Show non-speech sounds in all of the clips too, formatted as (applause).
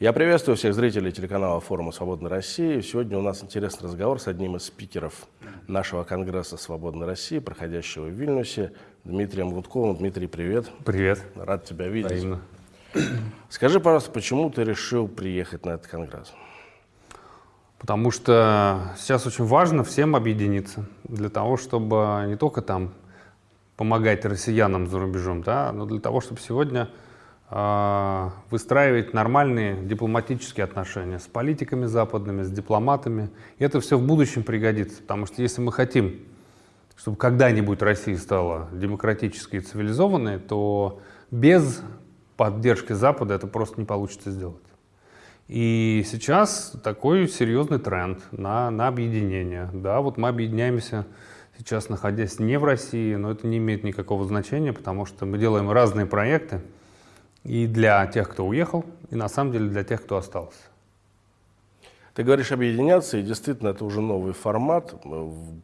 Я приветствую всех зрителей телеканала форума «Свободной России». Сегодня у нас интересный разговор с одним из спикеров нашего Конгресса «Свободной России», проходящего в Вильнюсе, Дмитрием Гудковым. Дмитрий, привет. Привет. Рад тебя видеть. Взаимно. (clears throat) Скажи, пожалуйста, почему ты решил приехать на этот Конгресс? Потому что сейчас очень важно всем объединиться для того, чтобы не только там помогать россиянам за рубежом, да, но для того, чтобы сегодня выстраивать нормальные дипломатические отношения с политиками западными, с дипломатами. И это все в будущем пригодится, потому что если мы хотим, чтобы когда-нибудь Россия стала демократической и цивилизованной, то без поддержки Запада это просто не получится сделать. И сейчас такой серьезный тренд на, на объединение. Да, вот мы объединяемся сейчас, находясь не в России, но это не имеет никакого значения, потому что мы делаем разные проекты и для тех, кто уехал, и на самом деле для тех, кто остался. Ты говоришь объединяться, и действительно это уже новый формат.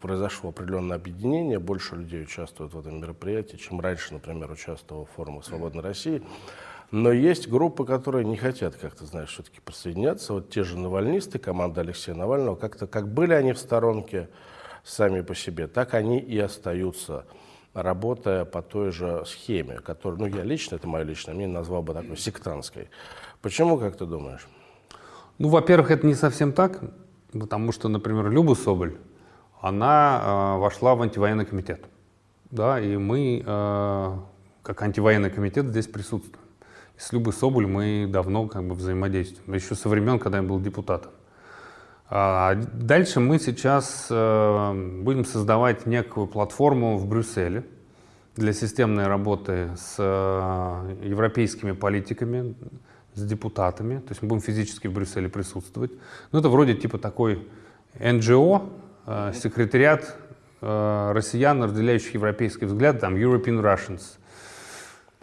Произошло определенное объединение, больше людей участвуют в этом мероприятии, чем раньше, например, участвовал в форуме «Свободной России». Но есть группы, которые не хотят, как ты знаешь, все-таки присоединяться. Вот те же навальнисты, команда Алексея Навального, как-то как были они в сторонке сами по себе, так они и остаются, работая по той же схеме, которую, ну я лично, это мое личное мнение, назвал бы такой сектантской. Почему, как ты думаешь? Ну, во-первых, это не совсем так, потому что, например, Люба Соболь, она э, вошла в антивоенный комитет. Да, и мы, э, как антивоенный комитет, здесь присутствуем. С Любой Соболь мы давно как бы взаимодействуем, еще со времен, когда я был депутатом. А дальше мы сейчас э, будем создавать некую платформу в Брюсселе для системной работы с э, европейскими политиками, с депутатами. То есть мы будем физически в Брюсселе присутствовать. Ну, это вроде типа такой НГО, э, секретариат россиян, разделяющих европейский взгляд, там European Russians –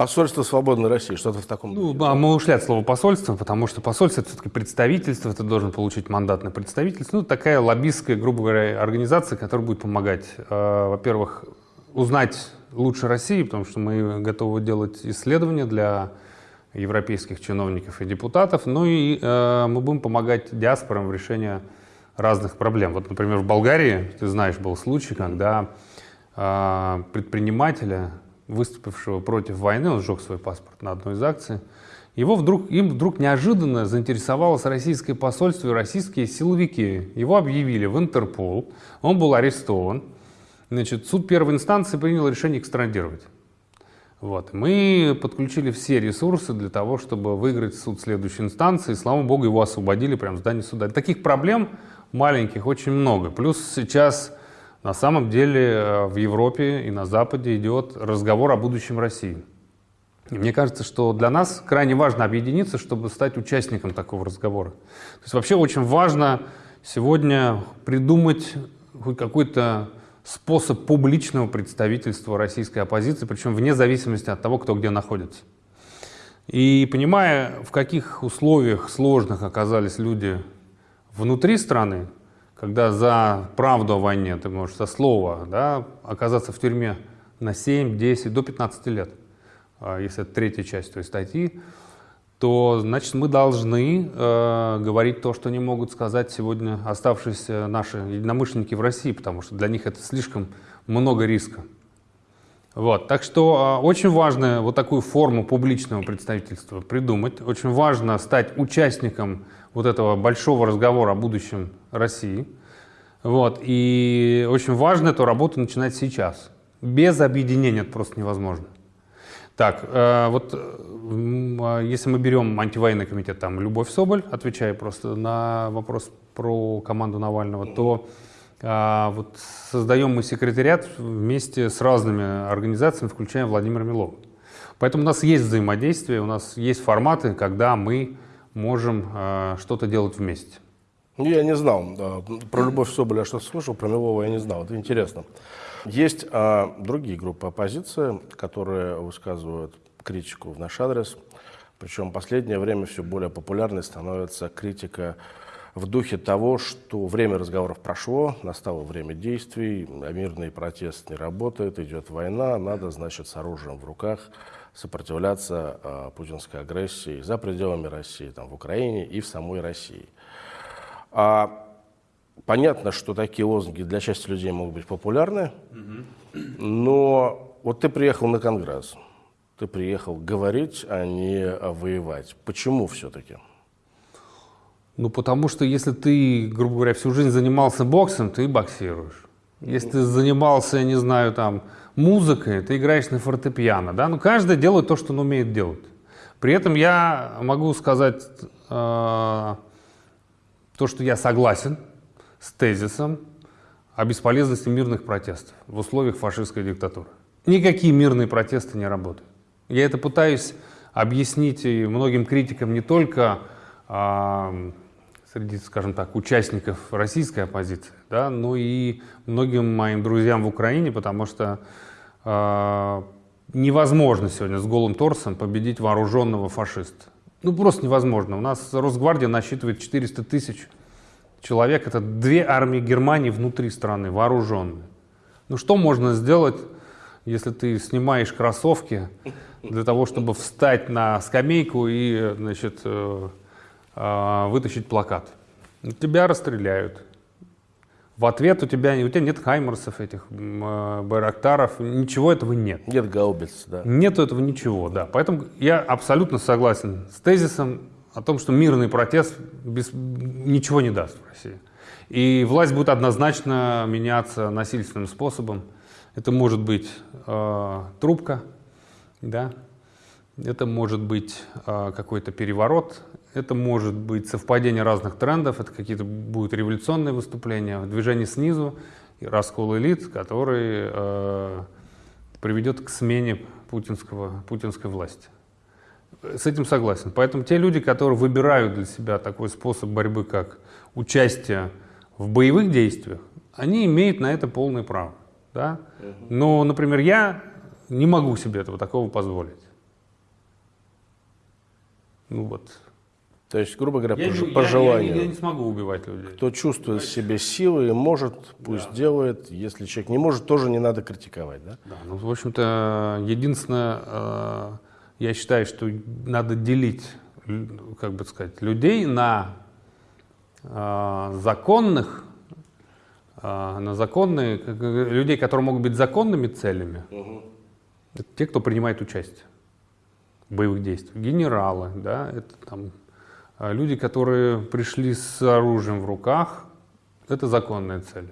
Посольство свободной России, что-то в таком Ну, да, мы ушли от слова посольство, потому что посольство это все-таки представительство, ты должен получить мандат на представительство. Ну, такая лоббистская, грубо говоря, организация, которая будет помогать, э, во-первых, узнать лучше России, потому что мы готовы делать исследования для европейских чиновников и депутатов, ну и э, мы будем помогать диаспорам в решении разных проблем. Вот, например, в Болгарии, ты знаешь, был случай, когда э, предпринимателя выступившего против войны, он сжег свой паспорт на одной из акций, его вдруг, им вдруг неожиданно заинтересовалось российское посольство и российские силовики. Его объявили в Интерпол, он был арестован. Значит, суд первой инстанции принял решение экстрадировать. Вот. Мы подключили все ресурсы для того, чтобы выиграть суд следующей инстанции. И, слава богу, его освободили прямо в здании суда. Таких проблем маленьких очень много. Плюс сейчас на самом деле э, в Европе и на Западе идет разговор о будущем России. И мне кажется, что для нас крайне важно объединиться, чтобы стать участником такого разговора. То есть вообще очень важно сегодня придумать хоть какой-то способ публичного представительства российской оппозиции, причем вне зависимости от того, кто где находится. И понимая, в каких условиях сложных оказались люди внутри страны, когда за правду о войне ты можешь со слова да, оказаться в тюрьме на 7, 10, до 15 лет, а если это третья часть той статьи, то значит мы должны э, говорить то, что не могут сказать сегодня оставшиеся наши единомышленники в России, потому что для них это слишком много риска. Вот, так что э, очень важно вот такую форму публичного представительства придумать. Очень важно стать участником вот этого большого разговора о будущем России. Вот, и очень важно эту работу начинать сейчас. Без объединения это просто невозможно. Так, э, вот э, если мы берем антивоенный комитет, там Любовь Соболь, отвечая просто на вопрос про команду Навального, то э, вот создаем мы секретариат вместе с разными организациями, включая Владимира Милова. Поэтому у нас есть взаимодействие, у нас есть форматы, когда мы можем э, что-то делать вместе. Ну, я не знал. Да. Про Любовь Соболя что слышал, про Милова я не знал. Это интересно. Есть а, другие группы оппозиции, которые высказывают критику в наш адрес. Причем в последнее время все более популярной становится критика в духе того, что время разговоров прошло, настало время действий, мирный протест не работает, идет война, надо, значит, с оружием в руках сопротивляться э, путинской агрессии за пределами России, там, в Украине и в самой России. А понятно, что такие лозунги для части людей могут быть популярны, но вот ты приехал на Конгресс, ты приехал говорить, а не воевать. Почему все-таки? Ну, потому что если ты, грубо говоря, всю жизнь занимался боксом, ты боксируешь. Если ты занимался, я не знаю, там, музыкой, ты играешь на фортепиано, да? Ну, каждый делает то, что он умеет делать. При этом я могу сказать э, то, что я согласен с тезисом о бесполезности мирных протестов в условиях фашистской диктатуры. Никакие мирные протесты не работают. Я это пытаюсь объяснить и многим критикам не только э, среди, скажем так, участников российской оппозиции, да, но и многим моим друзьям в Украине, потому что э, невозможно сегодня с голым торсом победить вооруженного фашиста. Ну, просто невозможно. У нас Росгвардия насчитывает 400 тысяч человек. Это две армии Германии внутри страны, вооруженные. Ну, что можно сделать, если ты снимаешь кроссовки для того, чтобы встать на скамейку и, значит, э, э, вытащить плакат? Тебя расстреляют. В ответ у тебя, у тебя нет хаймерсов этих, э, байрактаров, ничего этого нет. Нет гаубиц, да. Нет этого ничего, да. Поэтому я абсолютно согласен с тезисом о том, что мирный протест без, ничего не даст в России. И власть будет однозначно меняться насильственным способом. Это может быть э, трубка, да, это может быть э, какой-то переворот, это может быть совпадение разных трендов, это какие-то будут революционные выступления, движение снизу, раскол элит, который э, приведет к смене путинского, путинской власти. С этим согласен. Поэтому те люди, которые выбирают для себя такой способ борьбы, как участие в боевых действиях, они имеют на это полное право. Да? Но, например, я не могу себе этого такого позволить. Ну вот, то есть, грубо говоря, я, по, я, по желанию. Я, я не смогу убивать людей. Кто чувствует в себе силы и может, пусть да. делает. Если человек не может, тоже не надо критиковать, да? Да, ну, в общем-то, единственное, э, я считаю, что надо делить, как бы сказать, людей на э, законных, э, на законные, людей, которые могут быть законными целями. Угу. Это те, кто принимает участие в боевых действиях. Генералы, да, это там люди, которые пришли с оружием в руках, это законная цель.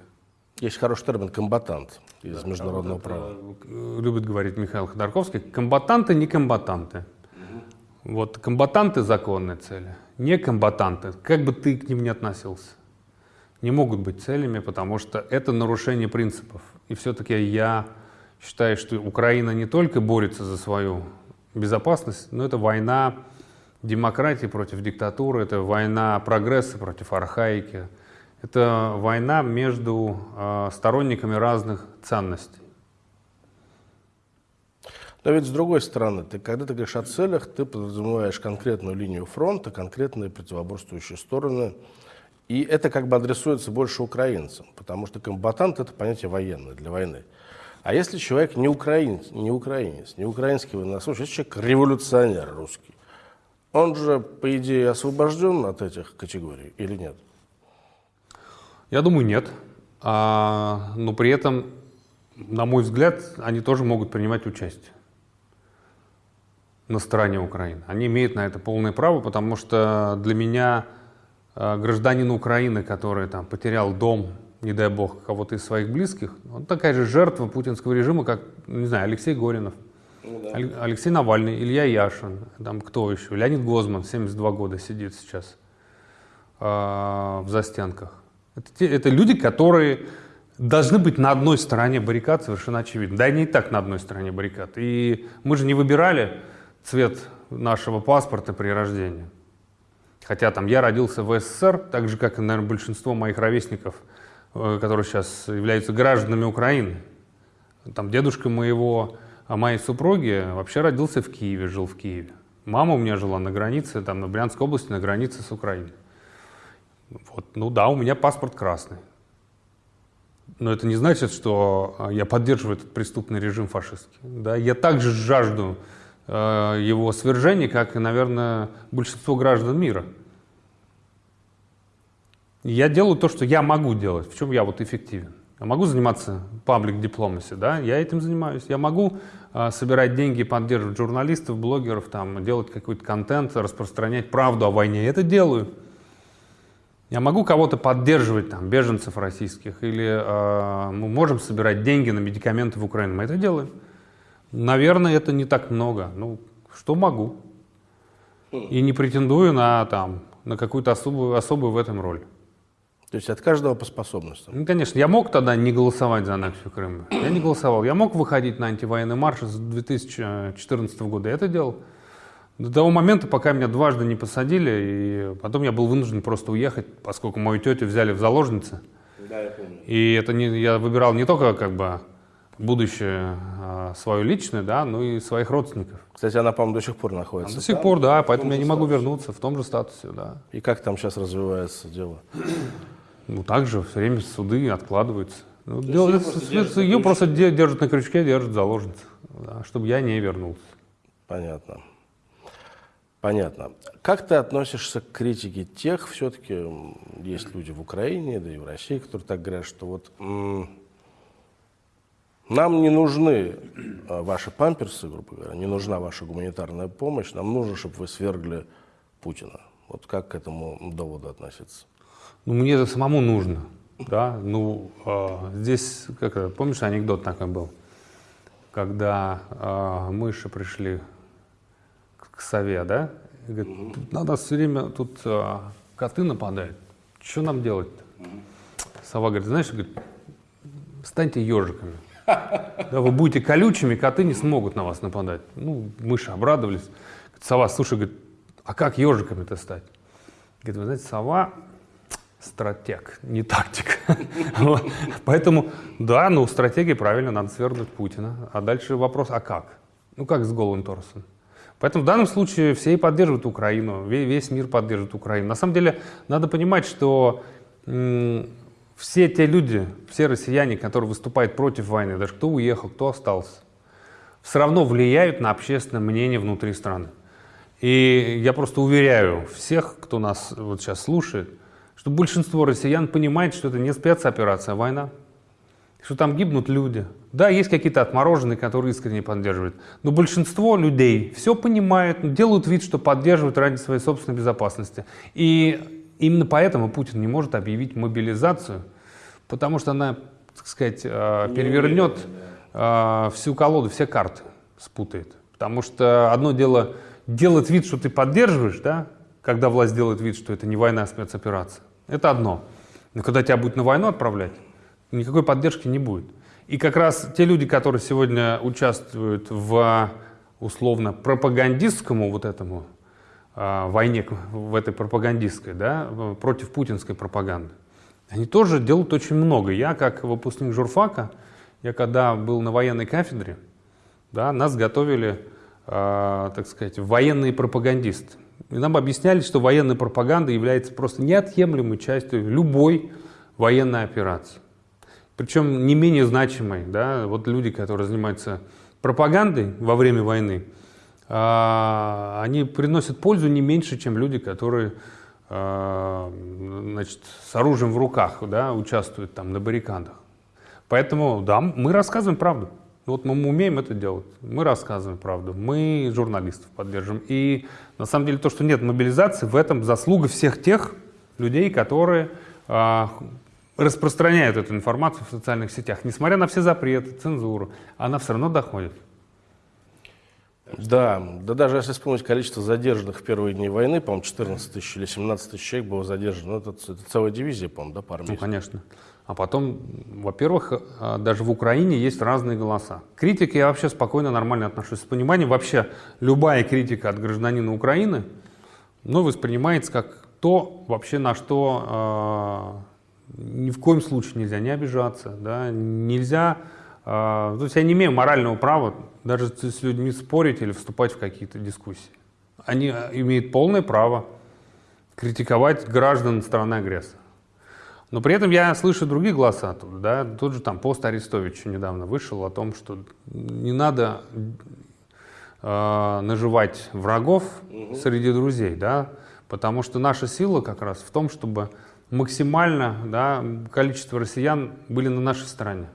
Есть хороший термин «комбатант» из да, международного права. Любит говорить Михаил Ходорковский. Комбатанты не комбатанты. Угу. Вот комбатанты – законные цели. Не комбатанты, как бы ты к ним ни относился, не могут быть целями, потому что это нарушение принципов. И все-таки я считаю, что Украина не только борется за свою безопасность, но это война демократии против диктатуры, это война прогресса против архаики, это война между э, сторонниками разных ценностей. Но ведь с другой стороны, ты, когда ты говоришь о целях, ты подразумеваешь конкретную линию фронта, конкретные противоборствующие стороны. И это как бы адресуется больше украинцам, потому что комбатант – это понятие военное, для войны. А если человек не украинец, не украинец, не украинский военнослужащий, если человек революционер русский, он же, по идее, освобожден от этих категорий или нет? Я думаю, нет. А, но при этом, на мой взгляд, они тоже могут принимать участие на стороне Украины. Они имеют на это полное право, потому что для меня а, гражданин Украины, который там потерял дом, не дай бог, кого-то из своих близких, он такая же жертва путинского режима, как, не знаю, Алексей Горинов – ну, да. Алексей Навальный, Илья Яшин, там кто еще? Леонид Гозман, 72 года сидит сейчас э, в застенках. Это, те, это люди, которые должны быть на одной стороне баррикад, совершенно очевидно. Да, они и так на одной стороне баррикад. И мы же не выбирали цвет нашего паспорта при рождении. Хотя там я родился в СССР, так же, как и, наверное, большинство моих ровесников, э, которые сейчас являются гражданами Украины. Там дедушка моего а моей супруги вообще родился в Киеве, жил в Киеве. Мама у меня жила на границе, там, на Брянской области, на границе с Украиной. Вот, ну да, у меня паспорт красный. Но это не значит, что а, я поддерживаю этот преступный режим фашистский. Да? Я также жажду э, его свержения, как, наверное, большинство граждан мира. Я делаю то, что я могу делать, в чем я вот эффективен. Я могу заниматься паблик дипломаси, да, я этим занимаюсь. Я могу э, собирать деньги, поддерживать журналистов, блогеров, там, делать какой-то контент, распространять правду о войне. Я это делаю. Я могу кого-то поддерживать, там, беженцев российских, или э, мы можем собирать деньги на медикаменты в Украину. Мы это делаем. Наверное, это не так много. Ну, что могу. И не претендую на, там, на какую-то особую, особую в этом роль. То есть от каждого по способностям. Ну, конечно, я мог тогда не голосовать за аннексию Крыма. Я не голосовал. Я мог выходить на антивоенный марш с 2014 года. Я это делал. До того момента, пока меня дважды не посадили, и потом я был вынужден просто уехать, поскольку мою тетю взяли в заложницы. Да, я помню. И это не, я выбирал не только как бы будущее а, свое личное, да, но и своих родственников. Кстати, она, по-моему, до сих пор находится. до сих там. пор, да, поэтому том я не могу статусе. вернуться в том же статусе, да. И как там сейчас развивается дело? Ну, также все время суды откладываются. Ну, дело- её просто держат ее просто де- держат на крючке, держат заложниц, да, чтобы я не вернулся. Понятно. Понятно. Как ты относишься к критике тех, все-таки есть люди в Украине, да и в России, которые так говорят, что вот нам не нужны а, ваши памперсы, грубо говоря, не нужна ваша гуманитарная помощь, нам нужно, чтобы вы свергли Путина. Вот как к этому доводу относиться? Ну, мне это самому нужно, да, ну, а, здесь, как, помнишь, анекдот такой был, когда а, мыши пришли к, к сове, да, и говорят, «Тут надо все время, тут а, коты нападают, что нам делать-то? Сова говорит, знаешь, говорит, станьте ежиками. Да, вы будете колючими, коты не смогут на вас нападать. Ну, мыши обрадовались. Говорит, Сова, слушай, говорит, а как ежиками-то стать? Говорит, вы знаете, сова стратег, не тактик. (laughs) Поэтому, да, ну, стратегия правильно, надо свергнуть Путина. А дальше вопрос, а как? Ну, как с голым торсом? Поэтому в данном случае все и поддерживают Украину, ве- весь мир поддерживает Украину. На самом деле, надо понимать, что все те люди, все россияне, которые выступают против войны, даже кто уехал, кто остался, все равно влияют на общественное мнение внутри страны. И я просто уверяю всех, кто нас вот сейчас слушает, что большинство россиян понимает, что это не спецоперация, а война. Что там гибнут люди. Да, есть какие-то отмороженные, которые искренне поддерживают. Но большинство людей все понимают, делают вид, что поддерживают ради своей собственной безопасности. И именно поэтому Путин не может объявить мобилизацию, потому что она, так сказать, э, перевернет э, всю колоду, все карты спутает. Потому что одно дело делать вид, что ты поддерживаешь, да, когда власть делает вид, что это не война, а спецоперация. Это одно. Но когда тебя будут на войну отправлять, никакой поддержки не будет. И как раз те люди, которые сегодня участвуют в условно пропагандистскому вот этому а, войне, в этой пропагандистской, да, против путинской пропаганды, они тоже делают очень много. Я, как выпускник журфака, я когда был на военной кафедре, да, нас готовили, а, так сказать, военные пропагандисты. И нам объясняли, что военная пропаганда является просто неотъемлемой частью любой военной операции. Причем не менее значимой. Да? Вот люди, которые занимаются пропагандой во время войны, а, они приносят пользу не меньше, чем люди, которые а, значит, с оружием в руках да, участвуют там на баррикадах. Поэтому, да, мы рассказываем правду. Вот мы умеем это делать. Мы рассказываем правду. Мы журналистов поддерживаем. И на самом деле то, что нет мобилизации, в этом заслуга всех тех людей, которые а, распространяют эту информацию в социальных сетях. Несмотря на все запреты, цензуру, она все равно доходит. Да, да даже если вспомнить количество задержанных в первые дни войны, по-моему, 14 тысяч или 17 тысяч человек было задержано. Ну, это, это целая дивизия, по-моему, да, по армии. Ну, конечно. А потом, во-первых, э, даже в Украине есть разные голоса. К критике я вообще спокойно, нормально отношусь с пониманием. Вообще, любая критика от гражданина Украины, ну, воспринимается как то, вообще на что э, ни в коем случае нельзя не обижаться, да, нельзя, э, то есть я не имею морального права даже с людьми спорить или вступать в какие-то дискуссии. Они э, имеют полное право критиковать граждан страны-агрессора. Но при этом я слышу другие голоса тут, да, тот же там пост Арестовича недавно вышел о том, что не надо э, наживать врагов среди друзей, да, потому что наша сила как раз в том, чтобы максимально да, количество россиян были на нашей стороне.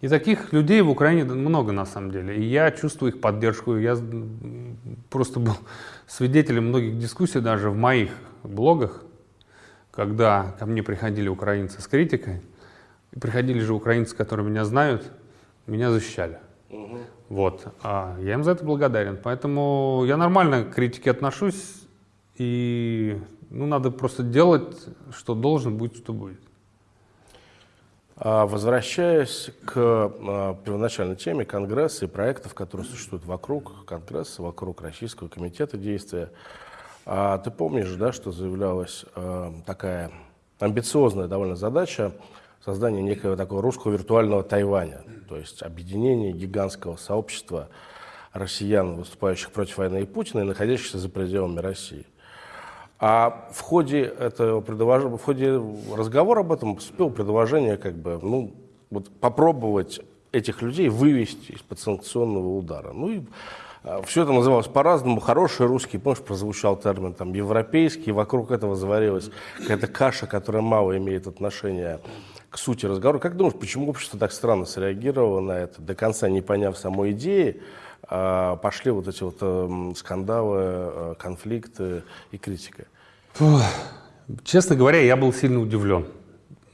И таких людей в Украине много на самом деле. И я чувствую их поддержку. Я просто был свидетелем многих дискуссий даже в моих блогах, когда ко мне приходили украинцы с критикой, и приходили же украинцы, которые меня знают, меня защищали. Угу. Вот. А я им за это благодарен. Поэтому я нормально к критике отношусь, и ну, надо просто делать, что должен, будет, что будет. А, возвращаясь к а, первоначальной теме Конгресса и проектов, которые существуют вокруг Конгресса, вокруг Российского комитета действия, а, ты помнишь, да, что заявлялась такая амбициозная довольно задача создания некого такого русского виртуального Тайваня, то есть объединение гигантского сообщества россиян, выступающих против войны и Путина и находящихся за пределами России. А в ходе этого предложения, в ходе разговора об этом поступило предложение как бы, ну, вот попробовать этих людей вывести из-под санкционного удара. Ну и все это называлось по-разному. Хороший русский, помнишь, прозвучал термин там европейский, вокруг этого заварилась какая-то каша, которая мало имеет отношения к сути разговора. Как думаешь, почему общество так странно среагировало на это, до конца не поняв самой идеи, а, пошли вот эти вот эм, скандалы, э, конфликты и критика? Честно говоря, я был сильно удивлен.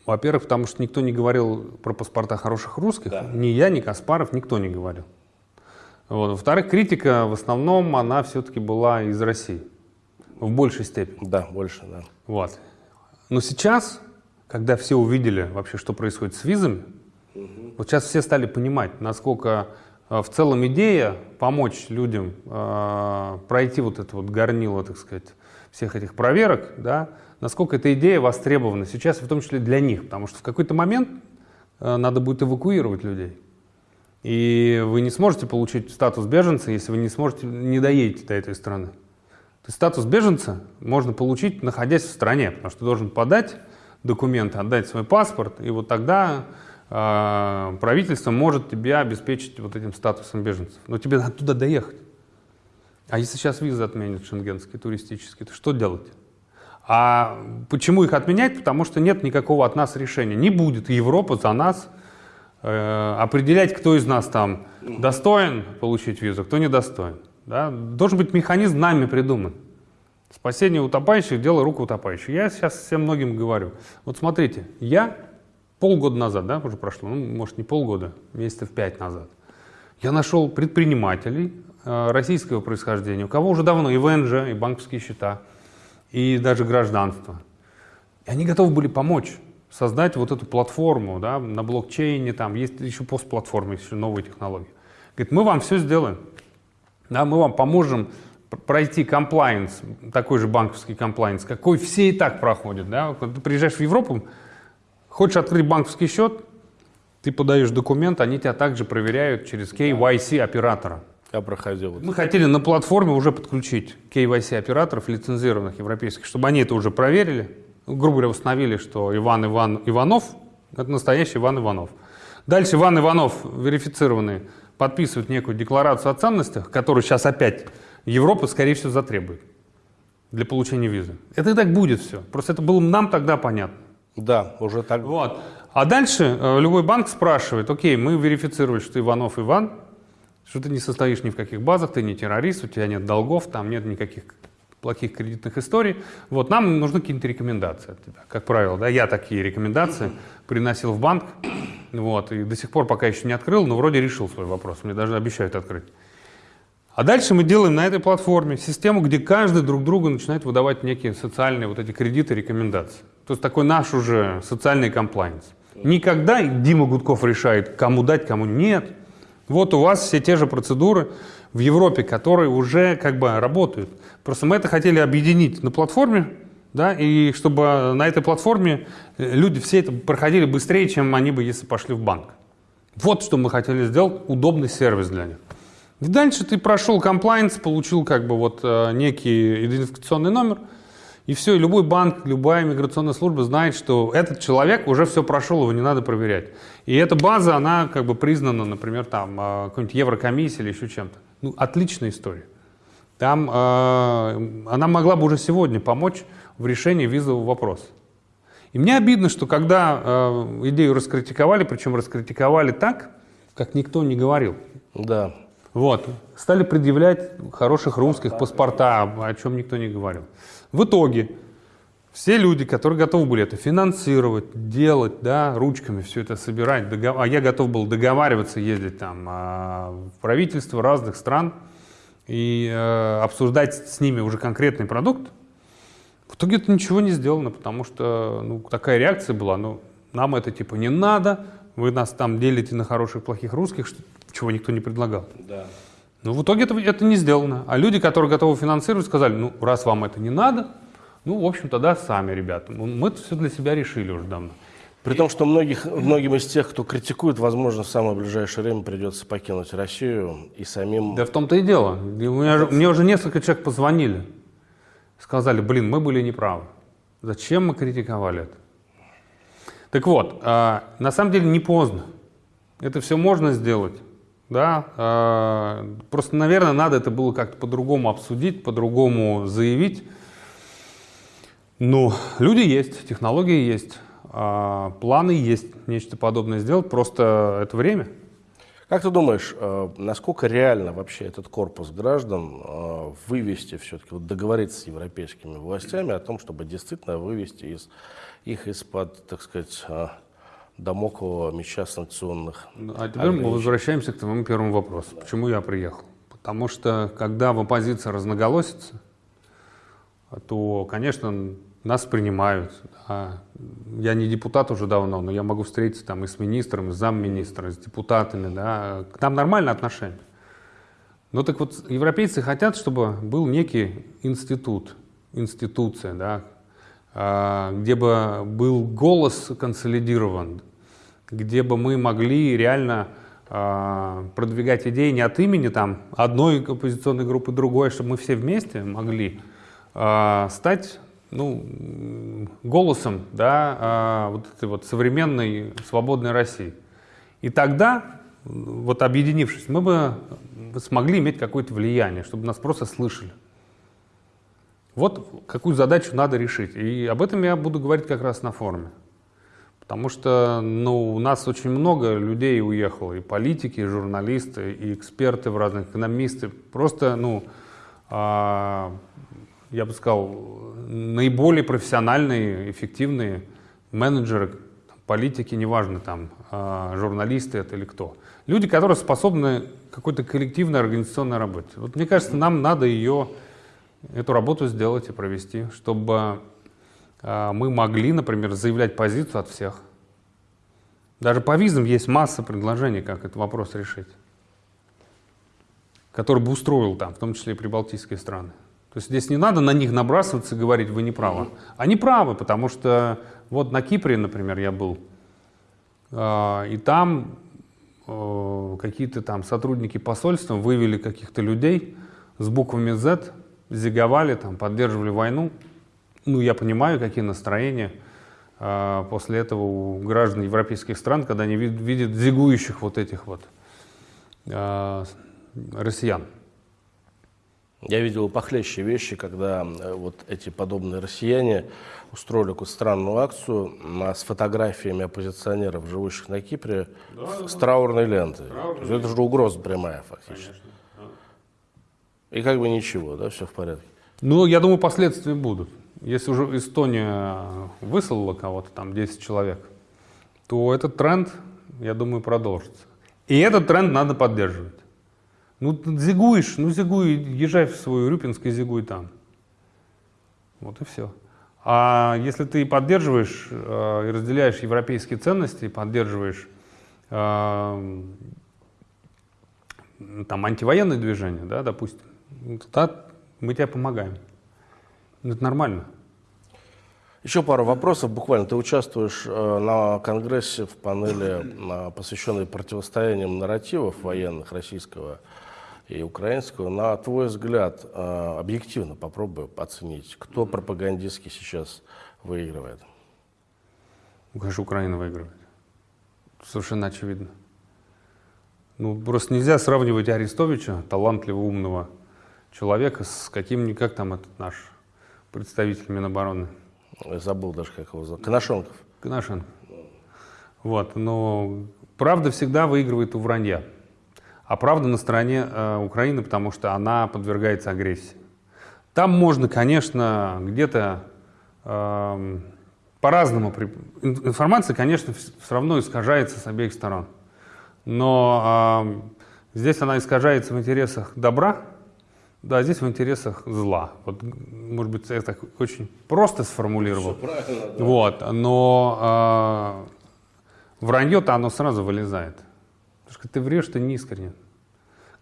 Во-первых, потому что никто не говорил про паспорта хороших русских. Да. Ни я, ни Каспаров, никто не говорил. Вот. Во-вторых, критика в основном, она все-таки была из России. В большей степени. Да, больше, да. Вот. Но сейчас, когда все увидели вообще, что происходит с визами, угу. вот сейчас все стали понимать, насколько Э, в целом идея помочь людям э, пройти вот это вот горнило, так сказать, всех этих проверок, да, насколько эта идея востребована сейчас, в том числе для них, потому что в какой-то момент э, надо будет эвакуировать людей. И вы не сможете получить статус беженца, если вы не сможете, не доедете до этой страны. То есть статус беженца можно получить, находясь в стране, потому что должен подать документы, отдать свой паспорт, и вот тогда а, правительство может тебя обеспечить вот этим статусом беженцев. Но тебе надо туда доехать. А если сейчас визы отменят шенгенские, туристические, то что делать? А почему их отменять? Потому что нет никакого от нас решения. Не будет Европа за нас э, определять, кто из нас там достоин получить визу, кто недостоин. Да? Должен быть механизм нами придуман. Спасение утопающих – дело рук утопающих. Я сейчас всем многим говорю. Вот смотрите, я полгода назад, да, уже прошло, ну, может, не полгода, месяцев пять назад, я нашел предпринимателей э, российского происхождения, у кого уже давно и ВНЖ, и банковские счета, и даже гражданство. И они готовы были помочь создать вот эту платформу да, на блокчейне, там есть еще постплатформы, еще новые технологии. Говорит, мы вам все сделаем, да, мы вам поможем пройти комплайенс, такой же банковский комплайенс, какой все и так проходят. Да? Когда ты приезжаешь в Европу, Хочешь открыть банковский счет, ты подаешь документ, они тебя также проверяют через KYC оператора. Я проходил. Мы хотели на платформе уже подключить KYC операторов, лицензированных европейских, чтобы они это уже проверили. Грубо говоря, установили, что Иван Иван Иванов – это настоящий Иван Иванов. Дальше Иван Иванов, верифицированный, подписывает некую декларацию о ценностях, которую сейчас опять Европа, скорее всего, затребует для получения визы. Это и так будет все. Просто это было нам тогда понятно. Да, уже так. Вот. А дальше э, любой банк спрашивает, окей, мы верифицировали, что ты Иванов Иван, что ты не состоишь ни в каких базах, ты не террорист, у тебя нет долгов, там нет никаких плохих кредитных историй. Вот, нам нужны какие-то рекомендации от тебя. Как правило, да, я такие рекомендации приносил в банк, вот, и до сих пор пока еще не открыл, но вроде решил свой вопрос, мне даже обещают открыть. А дальше мы делаем на этой платформе систему, где каждый друг другу начинает выдавать некие социальные вот эти кредиты, рекомендации. То есть такой наш уже социальный комплайнс. Никогда Дима Гудков решает, кому дать, кому нет. Вот у вас все те же процедуры в Европе, которые уже как бы работают. Просто мы это хотели объединить на платформе, да, и чтобы на этой платформе э, люди все это проходили быстрее, чем они бы, если пошли в банк. Вот что мы хотели сделать, удобный сервис для них. И дальше ты прошел комплайнс, получил как бы вот э, некий идентификационный номер – и все, и любой банк, любая миграционная служба знает, что этот человек уже все прошел, его не надо проверять. И эта база, она как бы признана, например, там, а, какой-нибудь Еврокомиссией или еще чем-то. Ну, отличная история. Там э, она могла бы уже сегодня помочь в решении визового вопроса. И мне обидно, что когда э, идею раскритиковали, причем раскритиковали так, как никто не говорил. Да. Вот. Стали предъявлять хороших русских паспорта, о чем никто не говорил. В итоге все люди, которые готовы были это финансировать, делать, да, ручками все это собирать, догов... а я готов был договариваться, ездить там а, в правительство разных стран и э, обсуждать с ними уже конкретный продукт, в итоге это ничего не сделано, потому что ну, такая реакция была, ну, нам это типа не надо, вы нас там делите на хороших, плохих русских, что, чего никто не предлагал. Да. Но в итоге это, это не сделано. А люди, которые готовы финансировать, сказали, ну, раз вам это не надо, ну, в общем, тогда сами, ребята. Мы это все для себя решили уже давно. При том, что многих, многим из тех, кто критикует, возможно, в самое ближайшее время придется покинуть Россию и самим... Да в том-то и дело. У меня, мне уже несколько человек позвонили. Сказали, блин, мы были неправы. Зачем мы критиковали это? Так вот, э, на самом деле не поздно. Это все можно сделать. Да? Э, просто, наверное, надо это было как-то по-другому обсудить, по-другому заявить. Но люди есть, технологии есть, э, планы есть, нечто подобное сделать. Просто это время. Как ты думаешь, э, насколько реально вообще этот корпус граждан э, вывести все-таки, вот договориться с европейскими властями о том, чтобы действительно вывести из, их из-под, так сказать, э, домокового меча санкционных А теперь мы возвращаемся к твоему первому вопросу. Почему я приехал? Потому что, когда в оппозиции разноголосится, то, конечно, нас принимают. Да. Я не депутат уже давно, но я могу встретиться там и с министром, и с замминистром, и с депутатами. Да. К нам нормальное отношение. Но так вот, европейцы хотят, чтобы был некий институт, институция, да, а, где бы был голос консолидирован, где бы мы могли реально а, продвигать идеи не от имени там, одной оппозиционной группы, другой, чтобы мы все вместе могли а, стать ну, голосом да, а, вот этой вот современной свободной России. И тогда, вот объединившись, мы бы смогли иметь какое-то влияние, чтобы нас просто слышали. Вот какую задачу надо решить. И об этом я буду говорить как раз на форуме. Потому что ну, у нас очень много людей уехало, и политики, и журналисты, и эксперты в разных, экономисты. Просто, ну, а, я бы сказал, наиболее профессиональные, эффективные менеджеры, политики, неважно, там, а, журналисты это или кто. Люди, которые способны какой-то коллективной организационной работе. Вот мне кажется, нам надо ее, эту работу сделать и провести, чтобы а, мы могли, например, заявлять позицию от всех. Даже по визам есть масса предложений, как этот вопрос решить, который бы устроил там, в том числе и прибалтийские страны. То есть здесь не надо на них набрасываться и говорить, вы не правы. Они правы, потому что вот на Кипре, например, я был, а, и там э, какие-то там сотрудники посольства вывели каких-то людей с буквами Z, зиговали, там, поддерживали войну. Ну, я понимаю, какие настроения а, после этого у граждан европейских стран, когда они видят зигующих вот этих вот а, россиян. Я видел похлеще вещи, когда э, вот эти подобные россияне устроили какую-то странную акцию с фотографиями оппозиционеров, живущих на Кипре, да, с да, траурной лентой. Траурной. Это же угроза прямая фактически. Конечно. И как бы ничего, да, все в порядке. Ну, я думаю, последствия будут. Если уже Эстония выслала кого-то, там 10 человек, то этот тренд, я думаю, продолжится. И этот тренд надо поддерживать. Ну, зигуешь, ну зигуй, езжай в свой Рюпинск и зигуй там. Вот и все. А если ты поддерживаешь э, и разделяешь европейские ценности, поддерживаешь э, там антивоенные движения, да, допустим, ну, тогда мы тебе помогаем. Это нормально. Еще пару вопросов. Буквально ты участвуешь э, на конгрессе в панели, э, посвященной противостояниям нарративов военных российского и украинского. На твой взгляд, э, объективно попробуй оценить, кто пропагандистски сейчас выигрывает? Ну, конечно, Украина выигрывает. Совершенно очевидно. Ну, просто нельзя сравнивать Арестовича, талантливого, умного человека, с каким-нибудь, как там этот наш представитель Минобороны. Я забыл даже, как его зовут. Коношенков. Коношенко. Вот, но правда всегда выигрывает у вранья. А правда на стороне э, Украины, потому что она подвергается агрессии. Там можно, конечно, где-то э, по-разному. Информация, конечно, все равно искажается с обеих сторон. Но э, здесь она искажается в интересах добра, да, здесь в интересах зла. Вот, может быть, я так очень просто сформулировал. Да. Вот, но э, вранье-то оно сразу вылезает. Потому что ты врешь, ты не искренен.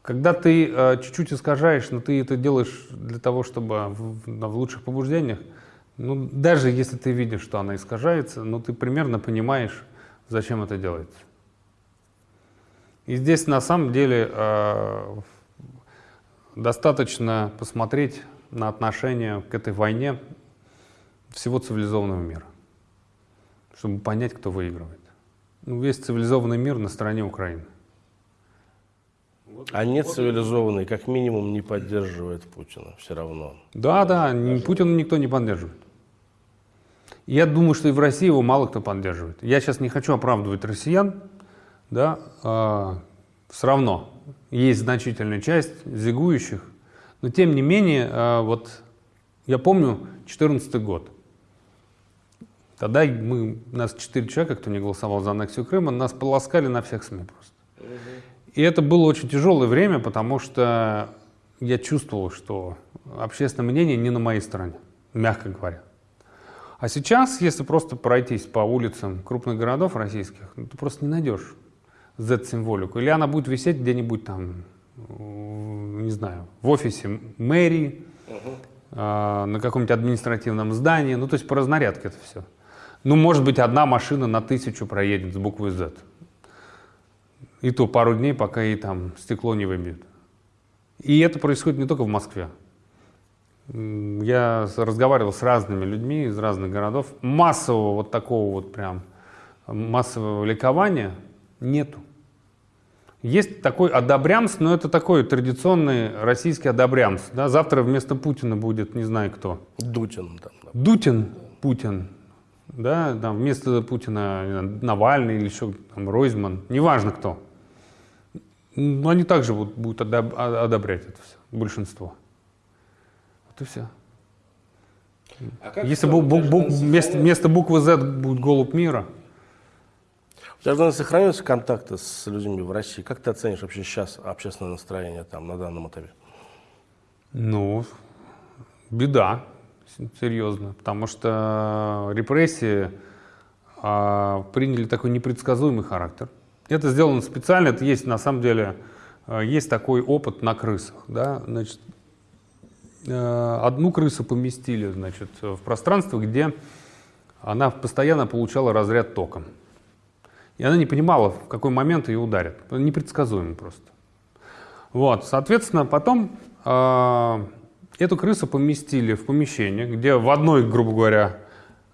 Когда ты э, чуть-чуть искажаешь, но ты это делаешь для того, чтобы в, в лучших побуждениях, ну, даже если ты видишь, что она искажается, но ты примерно понимаешь, зачем это делается. И здесь на самом деле э, достаточно посмотреть на отношение к этой войне всего цивилизованного мира, чтобы понять, кто выигрывает. Ну, весь цивилизованный мир на стороне Украины. А нет цивилизованный, как минимум, не поддерживает Путина все равно. Да, да, Путина никто не поддерживает. Я думаю, что и в России его мало кто поддерживает. Я сейчас не хочу оправдывать россиян, да, а, все равно есть значительная часть зигующих, но тем не менее, а, вот я помню 2014 год. Тогда мы, нас четыре человека, кто не голосовал за аннексию Крыма, нас полоскали на всех СМИ просто. И это было очень тяжелое время, потому что я чувствовал, что общественное мнение не на моей стороне, мягко говоря. А сейчас, если просто пройтись по улицам крупных городов российских, ну, ты просто не найдешь Z-символику. Или она будет висеть где-нибудь там, не знаю, в офисе мэрии, угу. э, на каком-нибудь административном здании. Ну, то есть по разнарядке это все. Ну, может быть, одна машина на тысячу проедет с буквой Z. И то пару дней, пока ей там стекло не выбьют. И это происходит не только в Москве. Я разговаривал с разными людьми из разных городов. Массового вот такого вот прям массового ликования нету. Есть такой одобрямс, но это такой традиционный российский одобрямс. Да? Завтра вместо Путина будет не знаю кто. Дутин. Там, да. Дутин, Путин. Да, там вместо Путина Навальный или еще там, Ройзман, неважно кто. Но они также будут, будут одобрять это все, большинство. Вот и все. А Если бу- бу- бу- вместо, вместо буквы Z будет голубь мира, у тебя, наверное, сохраняются контакты с людьми в России. Как ты оценишь вообще сейчас общественное настроение там на данном этапе? Ну, беда, серьезно, потому что репрессии а, приняли такой непредсказуемый характер. Это сделано специально, это есть на самом деле, а, есть такой опыт на крысах. Да? Значит, а, одну крысу поместили значит, в пространство, где она постоянно получала разряд током. И она не понимала, в какой момент ее ударят. Непредсказуемо просто. Вот, соответственно, потом э, эту крысу поместили в помещение, где в одной, грубо говоря,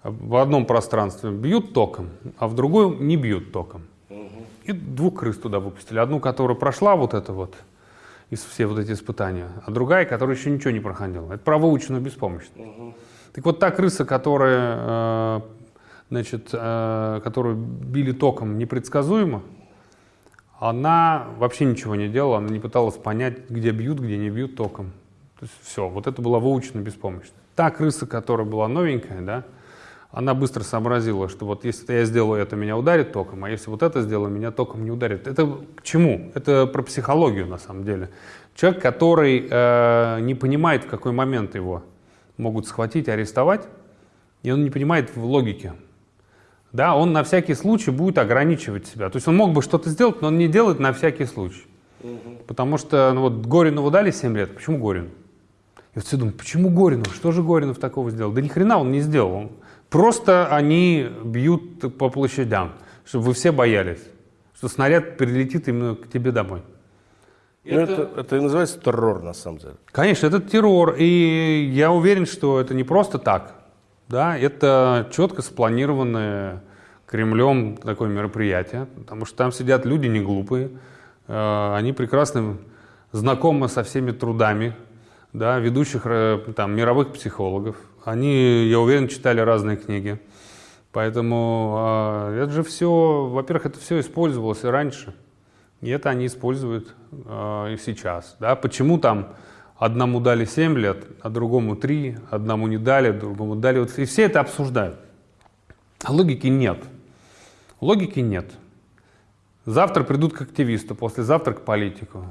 в одном пространстве бьют током, а в другой не бьют током. И двух крыс туда выпустили. Одну, которая прошла вот это вот, из все вот эти испытания, а другая, которая еще ничего не проходила. Это про выученную беспомощность. Угу. Так вот та крыса, которая э, значит, э, которую били током непредсказуемо, она вообще ничего не делала, она не пыталась понять, где бьют, где не бьют током. То есть все, вот это была выучена беспомощность. Та крыса, которая была новенькая, да, она быстро сообразила, что вот если я сделаю это, меня ударит током, а если вот это сделаю, меня током не ударит. Это к чему? Это про психологию на самом деле. Человек, который э, не понимает, в какой момент его могут схватить, арестовать, и он не понимает в логике да, он на всякий случай будет ограничивать себя. То есть он мог бы что-то сделать, но он не делает на всякий случай. Угу. Потому что ну, вот Горинову дали 7 лет. Почему Горину? И вот все думают, почему Горинов? Что же Горинов такого сделал? Да ни хрена он не сделал. Он... Просто они бьют по площадям, чтобы вы все боялись, что снаряд прилетит именно к тебе домой. Ну, это... Это, это и называется террор, на самом деле. Конечно, это террор. И я уверен, что это не просто так. Да, это четко спланированное Кремлем такое мероприятие, потому что там сидят люди не глупые, Э, они прекрасно знакомы со всеми трудами да, ведущих э, там, мировых психологов. Они, я уверен, читали разные книги. Поэтому э, это же все, во-первых, это все использовалось и раньше. И это они используют э, и сейчас. Да? Почему там одному дали 7 лет, а другому 3, одному не дали, другому дали. Вот, и все это обсуждают. А логики нет. Логики нет. Завтра придут к активисту, послезавтра к политику,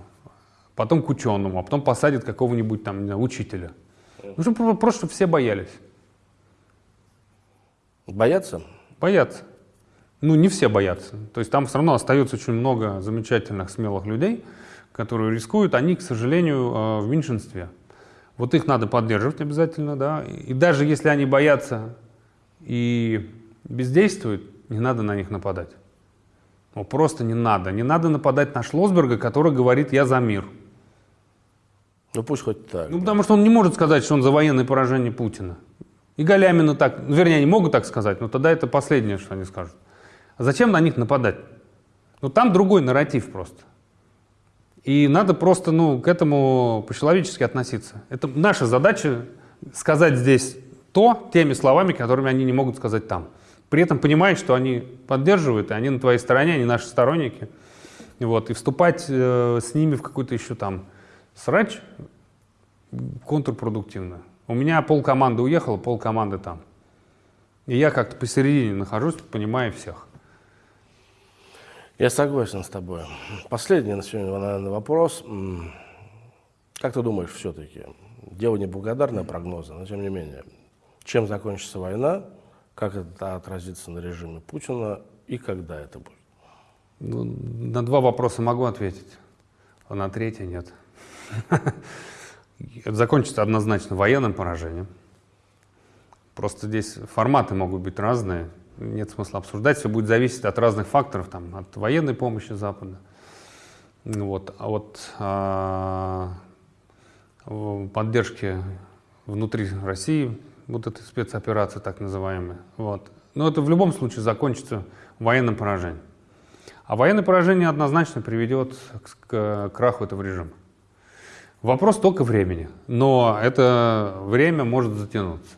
потом к ученому, а потом посадят какого-нибудь там не знаю, учителя. Ну, чтобы просто чтобы все боялись. Боятся? Боятся. Ну, не все боятся. То есть там все равно остается очень много замечательных, смелых людей, которые рискуют. Они, к сожалению, э, в меньшинстве. Вот их надо поддерживать обязательно, да. И даже если они боятся и бездействуют, не надо на них нападать. Ну, просто не надо. Не надо нападать на Шлосберга, который говорит «я за мир». Ну пусть хоть так. Ну, потому что он не может сказать, что он за военное поражение Путина. И Галямина так, ну, вернее, они могут так сказать, но тогда это последнее, что они скажут. А зачем на них нападать? Ну, там другой нарратив просто. И надо просто, ну, к этому по-человечески относиться. Это наша задача сказать здесь то теми словами, которыми они не могут сказать там. При этом понимать, что они поддерживают, и они на твоей стороне, они наши сторонники. Вот, и вступать э, с ними в какой-то еще там срач контрпродуктивно. У меня пол команды уехало, пол команды там. И я как-то посередине нахожусь, понимаю всех. Я согласен с тобой. Последний на сегодня, наверное, вопрос. Как ты думаешь, все-таки, дело неблагодарное прогнозы, но тем не менее, чем закончится война, как это отразится на режиме Путина и когда это будет? Ну, на два вопроса могу ответить, а на третий нет. (laughs) Это закончится однозначно военным поражением. Просто здесь форматы могут быть разные. Нет смысла обсуждать. Все будет зависеть от разных факторов, там, от военной помощи Запада. Вот, а вот а, поддержки внутри России, вот этой спецоперации так называемой. Вот. Но это в любом случае закончится военным поражением. А военное поражение однозначно приведет к краху этого режима. Вопрос только времени, но это время может затянуться.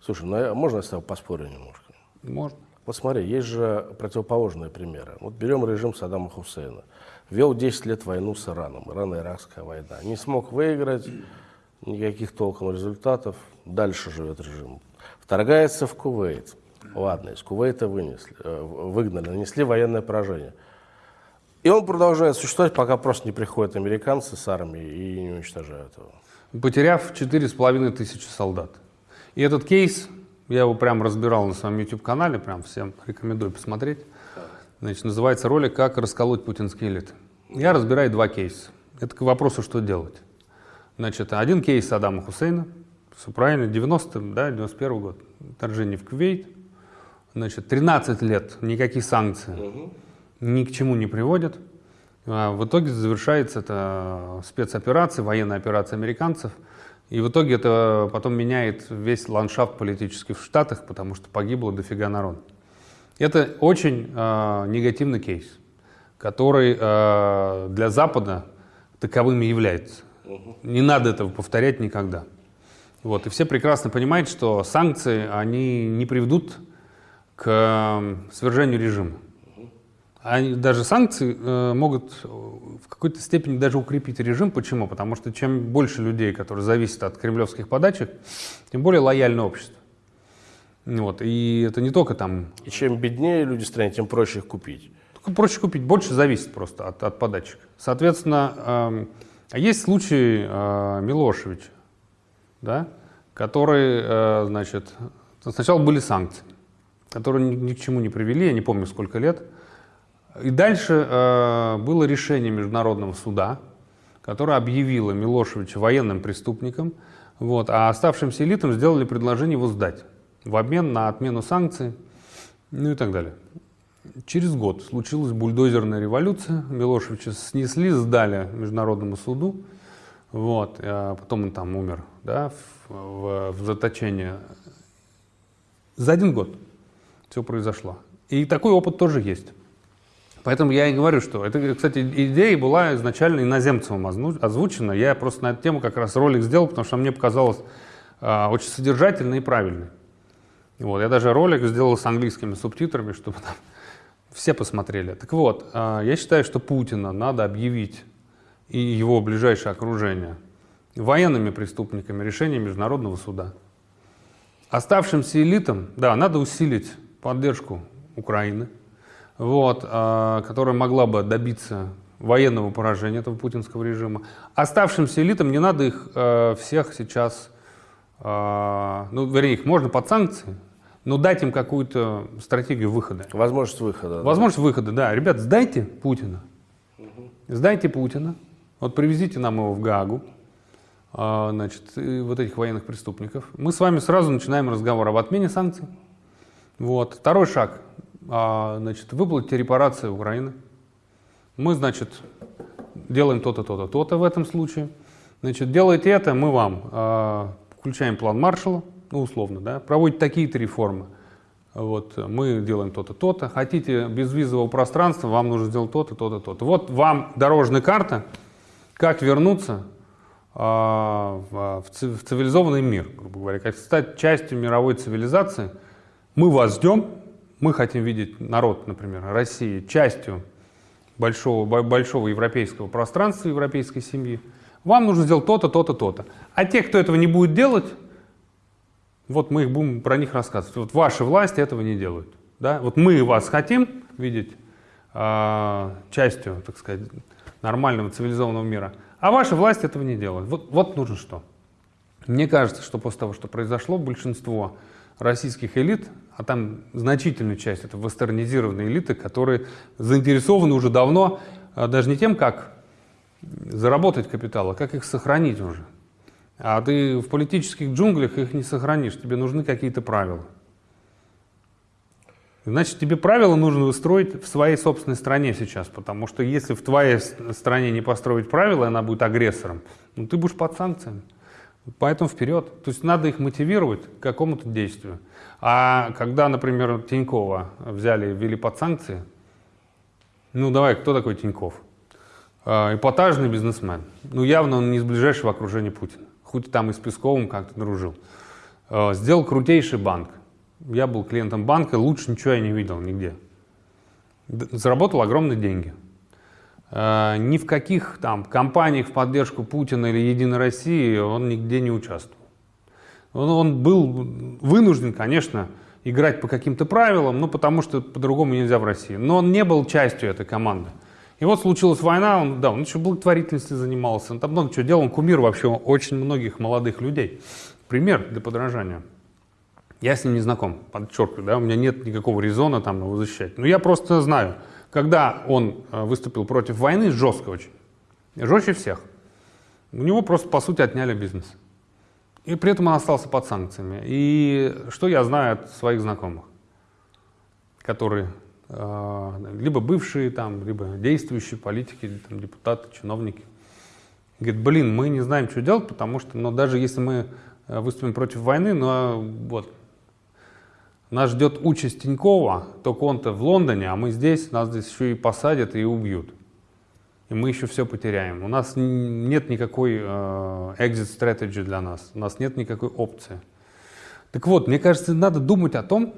Слушай, ну можно я с тобой поспорю немножко? Можно. Вот смотри, есть же противоположные примеры. Вот берем режим Саддама Хусейна. Вел 10 лет войну с Ираном, Ирано-Иракская война. Не смог выиграть, никаких толком результатов. Дальше живет режим. Вторгается в Кувейт. Ладно, из Кувейта вынесли, э, выгнали, нанесли военное поражение. И он продолжает существовать, пока просто не приходят американцы с армией и не уничтожают его. Потеряв четыре с половиной тысячи солдат. И этот кейс, я его прям разбирал на своем YouTube-канале, прям всем рекомендую посмотреть. Значит, называется ролик «Как расколоть путинские элиты». Я разбираю два кейса. Это к вопросу, что делать. Значит, один кейс Саддама Хусейна, все правильно, 90 да, 91 год, вторжение в Кувейт. Значит, 13 лет, никаких санкций. Угу ни к чему не приводят. А в итоге завершается это спецоперация, военная операция американцев. И в итоге это потом меняет весь ландшафт политический в Штатах, потому что погибло дофига народ. Это очень э, негативный кейс, который э, для Запада таковым и является. Не надо этого повторять никогда. Вот. И все прекрасно понимают, что санкции они не приведут к свержению режима. Они, даже санкции э, могут в какой-то степени даже укрепить режим. Почему? Потому что чем больше людей, которые зависят от кремлевских подачек, тем более лояльное общество. Вот. И это не только там... И чем беднее люди в стране, тем проще их купить. Только проще купить, больше зависит просто от, от подачек. Соответственно, э, есть случай э, Милошевича, да, который, э, значит, сначала были санкции, которые ни, ни к чему не привели, я не помню сколько лет, и дальше э, было решение Международного суда, которое объявило Милошевича военным преступником, вот, а оставшимся элитам сделали предложение его сдать в обмен на отмену санкций, ну и так далее. Через год случилась бульдозерная революция, Милошевича снесли, сдали Международному суду, вот, а потом он там умер да, в, в, в заточении. За один год все произошло. И такой опыт тоже есть. Поэтому я и говорю, что это, кстати, идея была изначально иноземцем озвучена. Я просто на эту тему как раз ролик сделал, потому что мне показалось э, очень содержательной и правильной. Вот, я даже ролик сделал с английскими субтитрами, чтобы там все посмотрели. Так вот, э, я считаю, что Путина надо объявить и его ближайшее окружение военными преступниками решения Международного суда. Оставшимся элитам, да, надо усилить поддержку Украины, вот, э, которая могла бы добиться военного поражения этого путинского режима. Оставшимся элитам не надо их э, всех сейчас, э, ну, вернее, их можно под санкции, но дать им какую-то стратегию выхода. Возможность выхода. Возможность да. выхода, да. Ребят, сдайте Путина. Угу. Сдайте Путина. Вот привезите нам его в Гагу, э, значит, вот этих военных преступников. Мы с вами сразу начинаем разговор об отмене санкций. Вот. Второй шаг а, значит, выплатите репарации Украины. Мы, значит, делаем то-то, то-то, то-то в этом случае. Значит, делайте это, мы вам а, включаем план Маршала, ну, условно, да, проводите такие-то реформы. Вот, мы делаем то-то, то-то. Хотите безвизового пространства, вам нужно сделать то-то, то-то, то-то. Вот вам дорожная карта, как вернуться а, в, в цивилизованный мир, грубо говоря, как стать частью мировой цивилизации. Мы вас ждем, мы хотим видеть народ, например, России частью большого, большого европейского пространства, европейской семьи, вам нужно сделать то-то, то-то, то-то. А те, кто этого не будет делать, вот мы их будем про них рассказывать. Вот ваши власти этого не делают. Да? Вот мы вас хотим видеть э, частью, так сказать, нормального цивилизованного мира, а ваши власти этого не делают. Вот, вот нужно что. Мне кажется, что после того, что произошло, большинство российских элит, а там значительная часть это вестернизированные элиты, которые заинтересованы уже давно а, даже не тем, как заработать капитал, а как их сохранить уже. А ты в политических джунглях их не сохранишь, тебе нужны какие-то правила. Значит, тебе правила нужно выстроить в своей собственной стране сейчас, потому что если в твоей стране не построить правила, она будет агрессором, ну ты будешь под санкциями. Поэтому вперед. То есть надо их мотивировать к какому-то действию. А когда, например, Тинькова взяли ввели под санкции, ну давай, кто такой Тиньков? Э, эпатажный бизнесмен. Ну явно он не из ближайшего окружения Путина. Хоть там и с Песковым как-то дружил. Э, сделал крутейший банк. Я был клиентом банка, лучше ничего я не видел нигде. Заработал огромные деньги. Э, ни в каких там компаниях в поддержку Путина или Единой России он нигде не участвовал. Он, он был вынужден, конечно, играть по каким-то правилам, ну потому что по-другому нельзя в России. Но он не был частью этой команды. И вот случилась война, он, да, он еще благотворительностью занимался, он там много чего делал, он кумир вообще очень многих молодых людей. Пример для подражания. Я с ним не знаком, подчеркиваю, да, у меня нет никакого резона там его защищать. Но я просто знаю, когда он э, выступил против войны, жестко очень, жестче всех, у него просто, по сути, отняли бизнес. И при этом он остался под санкциями. И что я знаю от своих знакомых, которые э, либо бывшие там, либо действующие политики, там, депутаты, чиновники, говорят, блин, мы не знаем, что делать, потому что, ну, даже если мы э, выступим против войны, но вот нас ждет участь Тинькова, только он-то в Лондоне, а мы здесь, нас здесь еще и посадят и убьют. И мы еще все потеряем. У нас нет никакой э, exit strategy для нас, у нас нет никакой опции. Так вот, мне кажется, надо думать о том,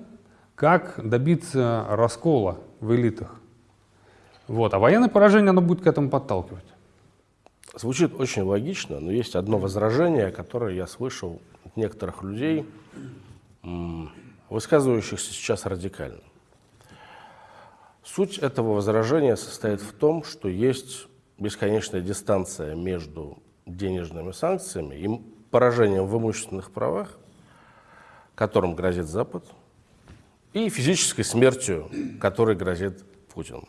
как добиться раскола в элитах. Вот. А военное поражение, оно будет к этому подталкивать. Звучит очень логично, но есть одно возражение, которое я слышал от некоторых людей, высказывающихся сейчас радикально. Суть этого возражения состоит в том, что есть бесконечная дистанция между денежными санкциями и поражением в имущественных правах, которым грозит Запад, и физической смертью, которой грозит Путин.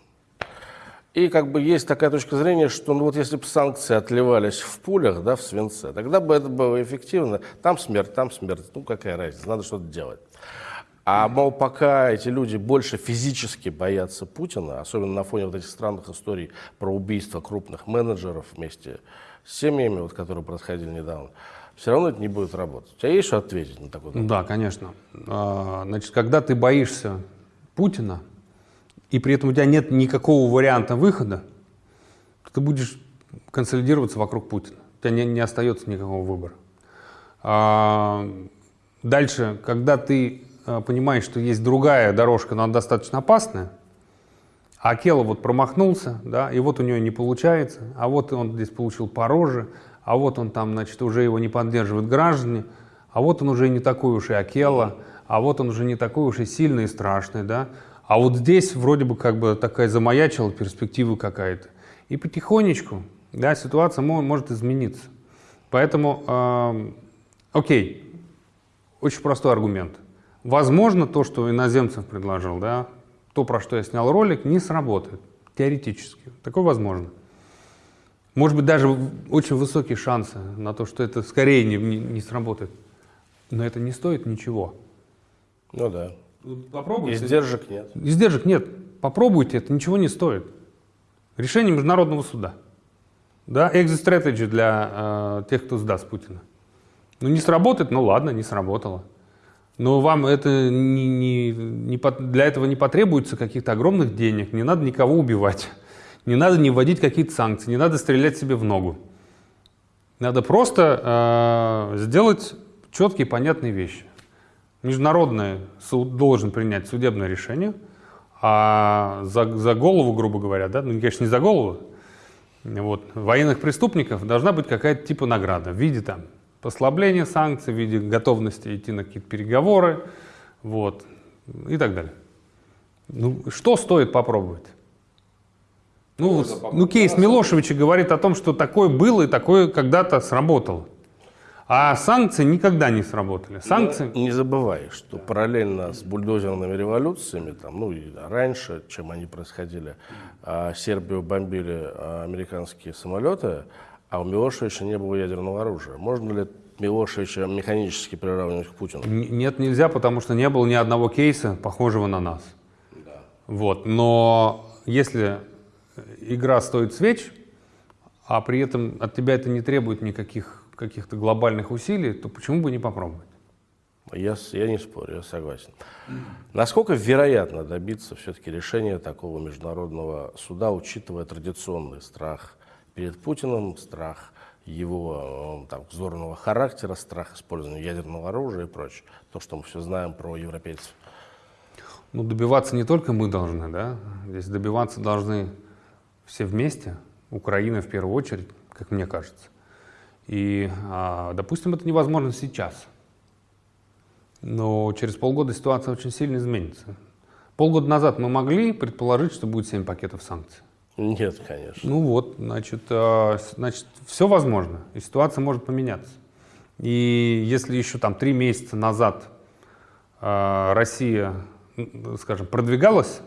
И как бы есть такая точка зрения, что ну вот если бы санкции отливались в пулях, да, в свинце, тогда бы это было эффективно. Там смерть, там смерть, ну какая разница, надо что-то делать. А, мол, пока эти люди больше физически боятся Путина, особенно на фоне вот этих странных историй про убийство крупных менеджеров вместе с семьями, вот, которые происходили недавно, все равно это не будет работать. У тебя есть что ответить на такой вопрос? Да, конечно. А, значит, когда ты боишься Путина, и при этом у тебя нет никакого варианта выхода, ты будешь консолидироваться вокруг Путина. У тебя не, не остается никакого выбора. А, дальше, когда ты а, понимаешь, что есть другая дорожка, но она достаточно опасная, а Акела вот промахнулся, да, и вот у него не получается, а вот он здесь получил пороже, а вот он там, значит, уже его не поддерживают граждане, а вот он уже не такой уж и Акела, а вот он уже не такой уж и сильный и страшный, да, а вот здесь вроде бы как бы такая замаячила перспектива какая-то. И потихонечку, да, ситуация может измениться. Поэтому, э, окей, очень простой аргумент. Возможно, то, что иноземцев предложил, да, то, про что я снял ролик, не сработает. Теоретически. Такое возможно. Может быть, даже очень высокие шансы на то, что это скорее не, не, не сработает. Но это не стоит ничего. Ну да. Попробуйте. Издержек нет. Издержек нет. Попробуйте, это ничего не стоит. Решение Международного суда. Да, exit strategy для э, тех, кто сдаст Путина. Ну, не сработает, ну ладно, не сработало. Но вам это не, не, не, для этого не потребуется каких-то огромных денег, не надо никого убивать, не надо не вводить какие-то санкции, не надо стрелять себе в ногу. Надо просто э, сделать четкие понятные вещи. Международный суд должен принять судебное решение, а за, за голову, грубо говоря, да, ну, конечно, не за голову, вот, военных преступников должна быть какая-то типа награда в виде там послабления санкций, в виде готовности идти на какие-то переговоры, вот, и так далее. Ну, что стоит попробовать? Ну, ну, кейс Милошевича говорит о том, что такое было и такое когда-то сработало. А санкции никогда не сработали. Санкции... Не забывай, что параллельно с бульдозерными революциями, там, ну и раньше, чем они происходили, а, Сербию бомбили а, американские самолеты, а у Милошевича не было ядерного оружия. Можно ли Милошевича механически приравнивать к Путину? Нет, нельзя, потому что не было ни одного кейса, похожего на нас. Да. Вот. Но если игра стоит свеч, а при этом от тебя это не требует никаких каких-то глобальных усилий, то почему бы не попробовать? Я, я не спорю, я согласен. Насколько вероятно добиться все-таки решения такого международного суда, учитывая традиционный страх перед Путиным, страх его э, там, вздорного характера, страх использования ядерного оружия и прочее. То, что мы все знаем про европейцев. Ну, добиваться не только мы должны, да? Здесь добиваться должны все вместе, Украина в первую очередь, как мне кажется. И, а, допустим, это невозможно сейчас. Но через полгода ситуация очень сильно изменится. Полгода назад мы могли предположить, что будет 7 пакетов санкций. Нет, конечно. Ну вот, значит, а, значит, все возможно, и ситуация может поменяться. И если еще там три месяца назад а, Россия, скажем, продвигалась,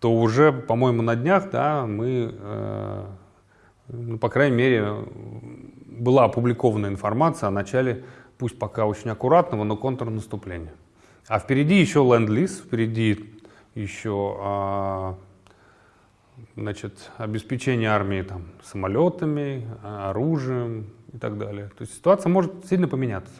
то уже, по-моему, на днях, да, мы, ну, по крайней мере, была опубликована информация о начале, пусть пока очень аккуратного, но контрнаступления. А впереди еще ленд-лиз, впереди еще а, значит, обеспечение армии там, самолетами, оружием и так далее. То есть ситуация может сильно поменяться.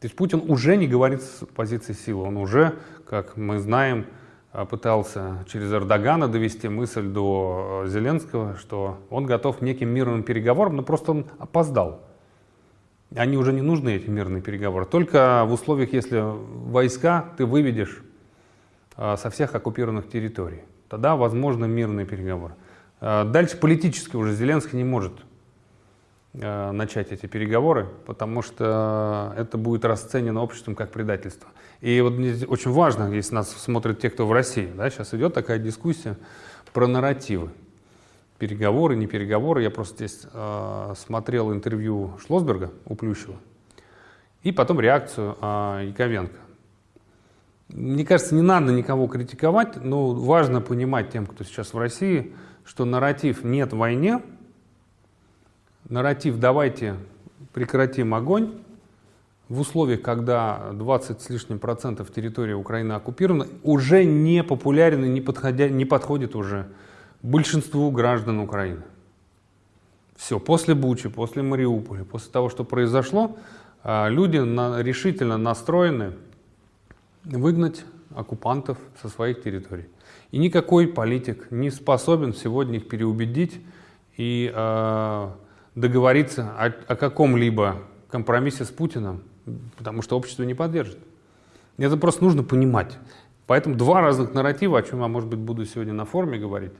То есть Путин уже не говорит с позиции силы, он уже, как мы знаем, а, пытался через Эрдогана довести мысль до э, Зеленского, что он готов к неким мирным переговорам, но просто он опоздал. Они уже не нужны, эти мирные переговоры. Только в условиях, если войска ты выведешь а, со всех оккупированных территорий. Тогда возможно мирные переговоры. Дальше политически уже Зеленский не может Э, начать эти переговоры, потому что это будет расценено обществом как предательство. И вот очень важно, если нас смотрят те, кто в России, да, сейчас идет такая дискуссия про нарративы. Переговоры, не переговоры. Я просто здесь э, смотрел интервью Шлосберга у Плющева и потом реакцию э, Яковенко. Мне кажется, не надо никого критиковать, но важно понимать тем, кто сейчас в России, что нарратив «нет войне» нарратив «давайте прекратим огонь» в условиях, когда 20 с лишним процентов территории Украины оккупирована, уже не популярен и не, подходя, не подходит уже большинству граждан Украины. Все, после Бучи, после Мариуполя, после того, что произошло, а, люди решительно настроены выгнать оккупантов со своих территорий. И никакой политик не способен сегодня их переубедить и э, договориться о, о каком-либо компромиссе с Путиным, потому что общество не поддержит. Это просто нужно понимать. Поэтому два разных нарратива, о чем я, может быть, буду сегодня на форуме говорить,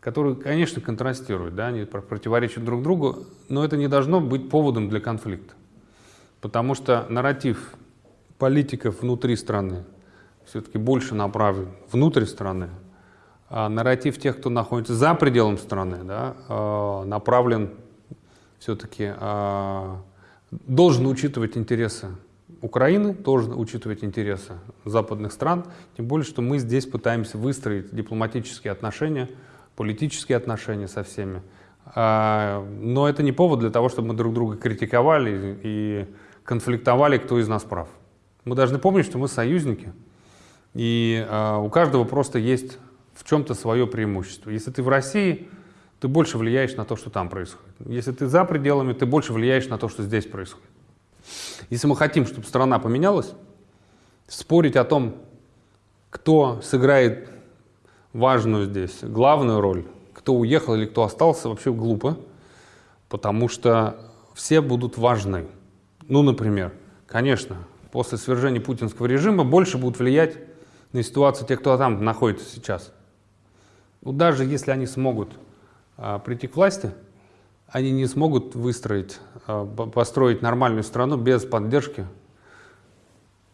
которые, конечно, контрастируют, да, они противоречат друг другу, но это не должно быть поводом для конфликта. Потому что нарратив политиков внутри страны все-таки больше направлен внутрь страны, а нарратив тех, кто находится за пределом страны, да, а, направлен все-таки, а, должен учитывать интересы Украины, должен учитывать интересы западных стран, тем более, что мы здесь пытаемся выстроить дипломатические отношения, политические отношения со всеми. Но это не повод для того, чтобы мы друг друга критиковали и конфликтовали, кто из нас прав. Мы должны помнить, что мы союзники, и э, у каждого просто есть в чем-то свое преимущество. Если ты в России, ты больше влияешь на то, что там происходит. Если ты за пределами, ты больше влияешь на то, что здесь происходит. Если мы хотим, чтобы страна поменялась, спорить о том, кто сыграет важную здесь, главную роль, кто уехал или кто остался, вообще глупо, потому что все будут важны. Ну, например, конечно, после свержения путинского режима больше будут влиять на ситуацию тех, кто там находится сейчас. Ну, даже если они смогут прийти к власти, они не смогут выстроить, а, построить нормальную страну без поддержки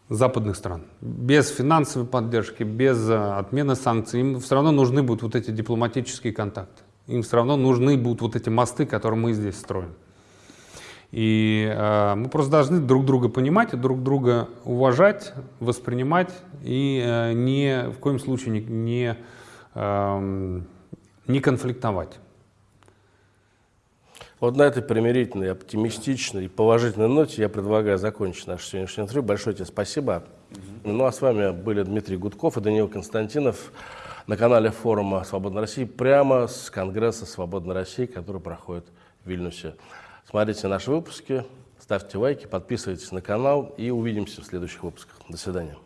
западных стран. Без финансовой поддержки, без а, отмены санкций. Им все равно нужны будут вот эти дипломатические контакты. Им все равно нужны будут вот эти мосты, которые мы здесь строим. И э, мы просто должны друг друга понимать, друг друга уважать, воспринимать и э, ни в коем случае не, не, э, не конфликтовать. Вот на этой примирительной, оптимистичной и положительной ноте я предлагаю закончить наше сегодняшнее интервью. Большое тебе спасибо. Угу. Ну а с вами были Дмитрий Гудков и Даниил Константинов на канале форума «Свободной России» прямо с Конгресса «Свободной России», который проходит в Вильнюсе. Смотрите наши выпуски, ставьте лайки, подписывайтесь на канал и увидимся в следующих выпусках. До свидания.